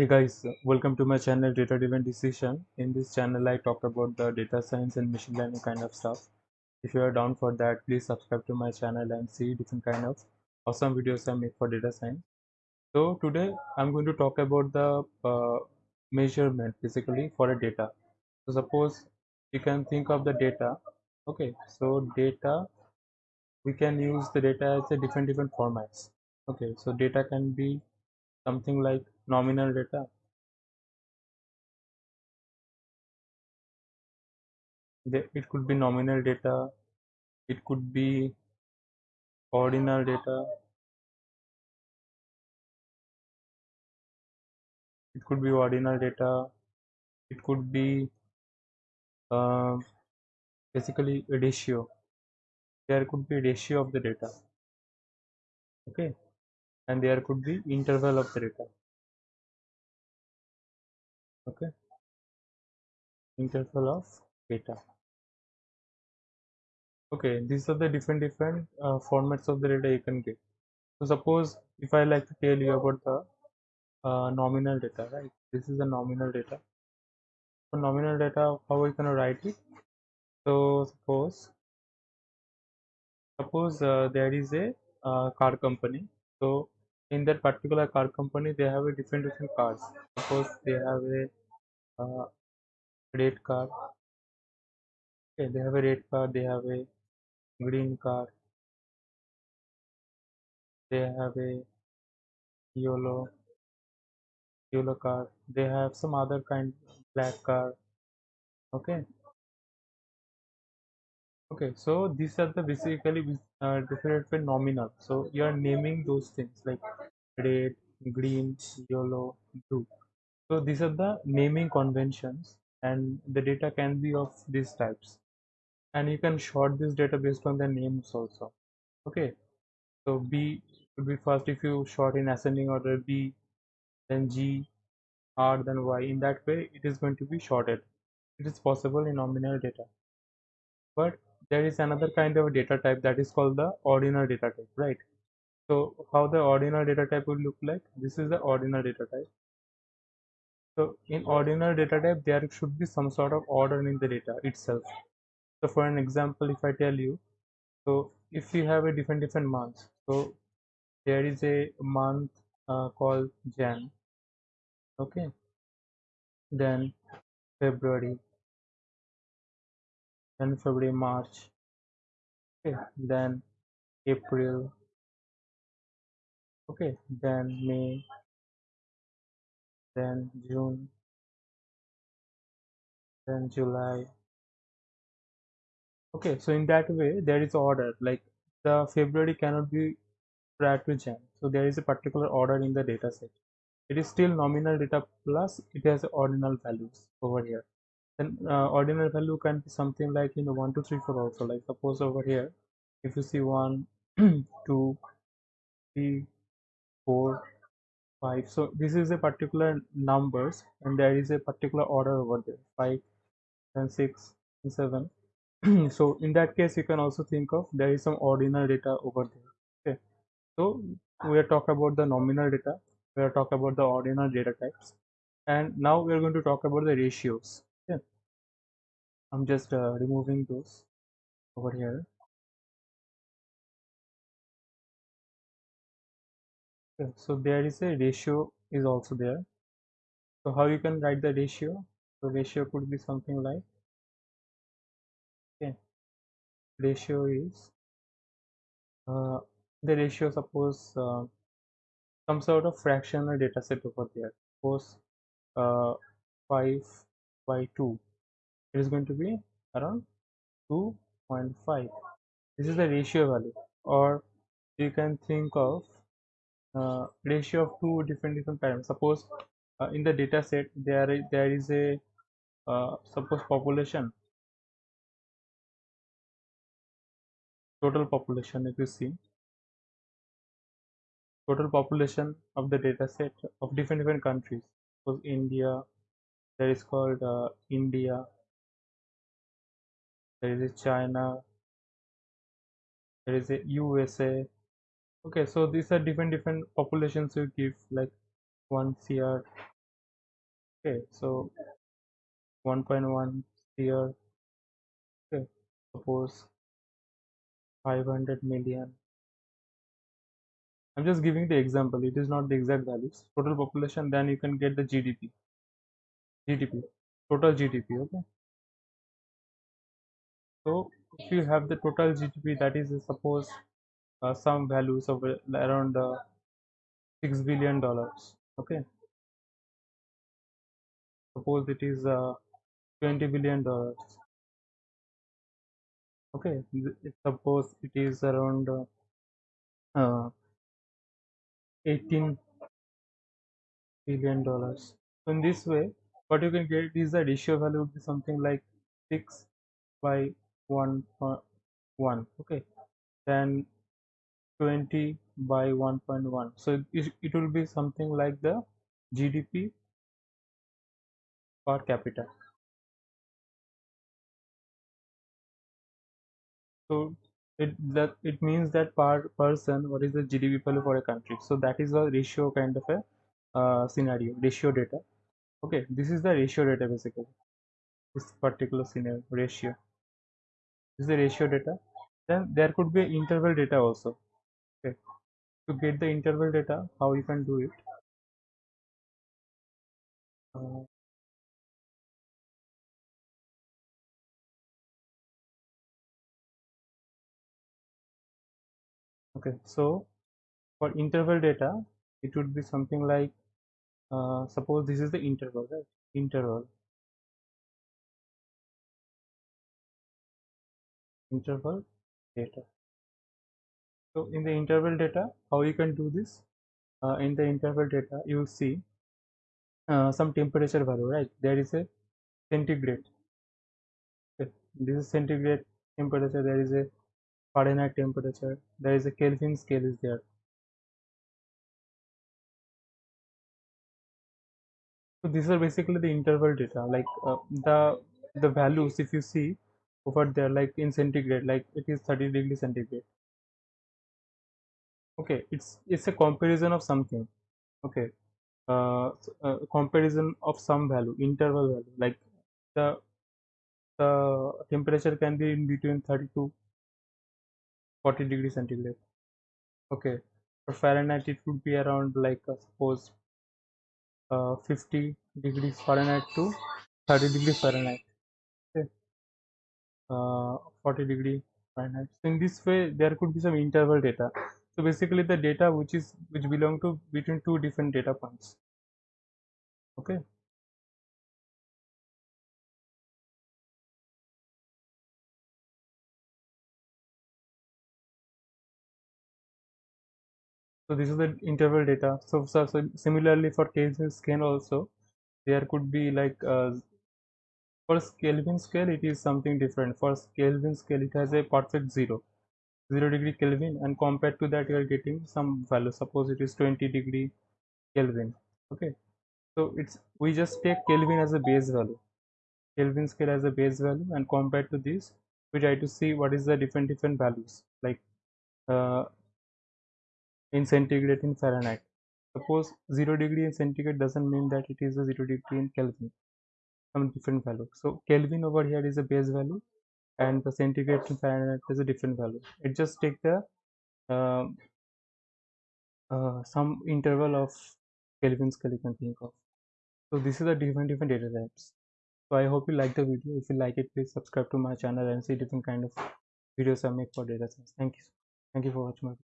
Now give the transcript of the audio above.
Hey guys, welcome to my channel Data Driven Decision. In this channel, I talk about the data science and machine learning kind of stuff. If you are down for that, please subscribe to my channel and see different kind of awesome videos I make for data science. So today, I'm going to talk about the uh, measurement basically for a data. So suppose you can think of the data. Okay, so data we can use the data as a different different formats. Okay, so data can be something like nominal data. It could be nominal data it could be ordinal data it could be ordinal data it could be uh, basically a ratio. There could be a ratio of the data okay? And there could be interval of the data okay. Interval of data okay these are the different different uh, formats of the data you can get. So suppose if i like to tell you about the uh, nominal data right? This is the nominal data. So nominal data how we can write it? So suppose suppose uh, there is a uh, car company. So in that particular car company they have a different different cars. Suppose they have a uh, red car okay they have a red car they have a green car they have a yellow yellow car they have some other kind black car okay. Okay so these are the basically uh, different nominal. So you are naming those things like red green yellow blue so these are the naming conventions and the data can be of these types. And you can sort this data based on the names also. Okay. So b would be first if you sort in ascending order b then g r then y. In that way it is going to be sorted. It is possible in nominal data. But there is another kind of data type that is called the ordinal data type right? So how the ordinal data type would look like? This is the ordinal data type in ordinal data type there should be some sort of order in the data itself. So for an example if i tell you so if you have a different different months so there is a month uh, called jan okay? Then february then february march okay? Then april okay? Then may then june then july. Okay so in that way there is order like the february cannot be prior to jan. So there is a particular order in the data set. It is still nominal data plus it has ordinal values over here. Then uh, ordinal value can be something like you know 1 2 3 4 also. Like suppose over here if you see 1 2 3 4 5 so this is a particular numbers and there is a particular order over there 5 and 6 and 7 so in that case you can also think of there is some ordinal data over there okay? So we are talking about the nominal data we are talking about the ordinal data types and now we are going to talk about the ratios okay? I'm just uh, removing those over here so there is a ratio is also there. So how you can write the ratio? So ratio could be something like okay ratio is uh, the ratio suppose uh, some sort of fractional data set over there. Suppose uh, 5 by 2 it is going to be around 2.5 this is the ratio value. Or you can think of uh, ratio of two different different parameters. Suppose uh, in the data set there is, there is a uh, suppose population. Total population if you see. Total population of the data set of different different countries. Suppose india there is called uh, india. There is a china. There is a usa okay so these are different different populations you give like 1 cr okay so 1.1 cr okay suppose 500 million. I'm just giving the example. It is not the exact values. Total population then you can get the gdp gdp total gdp okay? So if you have the total gdp that is suppose uh, some values of uh, around uh, 6 billion dollars okay? Suppose it is uh, 20 billion dollars okay? Suppose it is around uh, uh, 18 billion dollars. So in this way what you can get is the ratio value would be something like 6 by 1 uh, 1 okay? Then 20 by 1.1 so it, it will be something like the gdp per capita. So it that it means that per person what is the gdp value for a country? So that is a ratio kind of a uh, scenario ratio data. Okay this is the ratio data basically. This particular scenario ratio. This is the ratio data. Then there could be interval data also to get the interval data how you can do it. Uh, okay so for interval data it would be something like uh, suppose this is the interval right? Interval. Interval data so in the interval data how you can do this? Uh, in the interval data you see uh, some temperature value right? There is a centigrade. This is centigrade temperature. There is a fahrenheit temperature. There is a kelvin scale is there. So these are basically the interval data. Like uh, the the values if you see over there like in centigrade like it is 30 degree centigrade okay it's it's a comparison of something. Okay uh, uh, comparison of some value interval value like the the temperature can be in between 30 to 40 degree centigrade. Okay for fahrenheit it would be around like uh, suppose uh, 50 degrees fahrenheit to 30 degree fahrenheit. Okay uh, 40 degree fahrenheit. So in this way there could be some interval data so basically the data which is which belong to between two different data points. Okay? So this is the interval data. So, so, so similarly for Kelvin scale also there could be like uh, for Kelvin scale it is something different. For Kelvin scale it has a perfect zero zero degree Kelvin and compared to that you are getting some value suppose it is 20 degree Kelvin okay so it's we just take Kelvin as a base value Kelvin scale as a base value and compared to this we try to see what is the different different values like uh, in centigrade in Fahrenheit. Suppose 0 degree in centigrade doesn't mean that it is a 0 degree in Kelvin, some different value. So Kelvin over here is a base value and the centigrade in Fahrenheit is a different value. It just take the uh, uh, some interval of Kelvin scale you can think of. So this is the different different data types. So I hope you like the video. If you like it, please subscribe to my channel and see different kind of videos I make for data science. Thank you. Thank you for watching my video.